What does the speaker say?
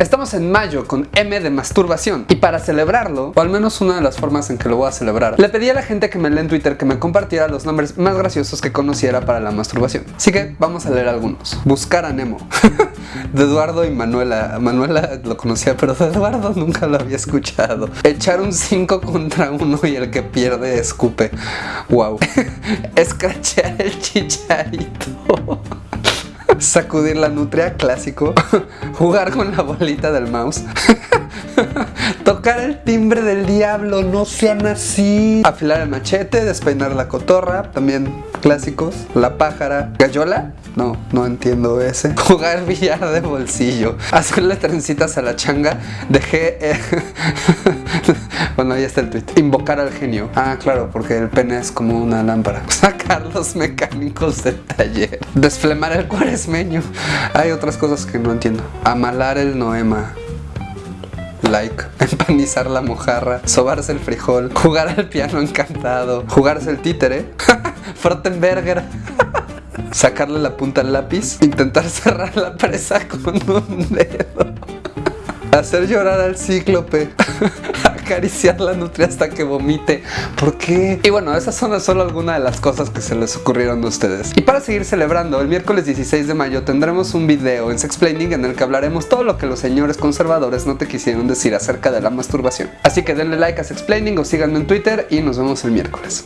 Estamos en mayo con M de masturbación y para celebrarlo, o al menos una de las formas en que lo voy a celebrar, le pedí a la gente que me lee en Twitter que me compartiera los nombres más graciosos que conociera para la masturbación. Así que vamos a leer algunos. Buscar a Nemo. de Eduardo y Manuela. Manuela lo conocía, pero de Eduardo nunca lo había escuchado. Echar un 5 contra uno y el que pierde escupe. Wow. Escrachear el chicharito. Sacudir la nutria, clásico. Jugar con la bolita del mouse. Tocar el timbre del diablo, no sean así. Afilar el machete, despeinar la cotorra, también clásicos. La pájara. ¿Gallola? No, no entiendo ese. Jugar billar de bolsillo. Hacerle trencitas a la changa. Dejé... bueno, ahí está el tweet. Invocar al genio. Ah, claro, porque el pene es como una lámpara. Sacar los mecánicos del taller. Desflemar el cuaresmeño. Hay otras cosas que no entiendo. Amalar el noema like, empanizar la mojarra, sobarse el frijol, jugar al piano encantado, jugarse el títere, Frottenberger, sacarle la punta al lápiz, intentar cerrar la presa con un dedo, hacer llorar al cíclope, acariciar la nutria hasta que vomite. ¿Por qué? Y bueno, esas son solo algunas de las cosas que se les ocurrieron a ustedes. Y para seguir celebrando, el miércoles 16 de mayo tendremos un video en Sexplaining en el que hablaremos todo lo que los señores conservadores no te quisieron decir acerca de la masturbación. Así que denle like a Sexplaining o síganme en Twitter y nos vemos el miércoles.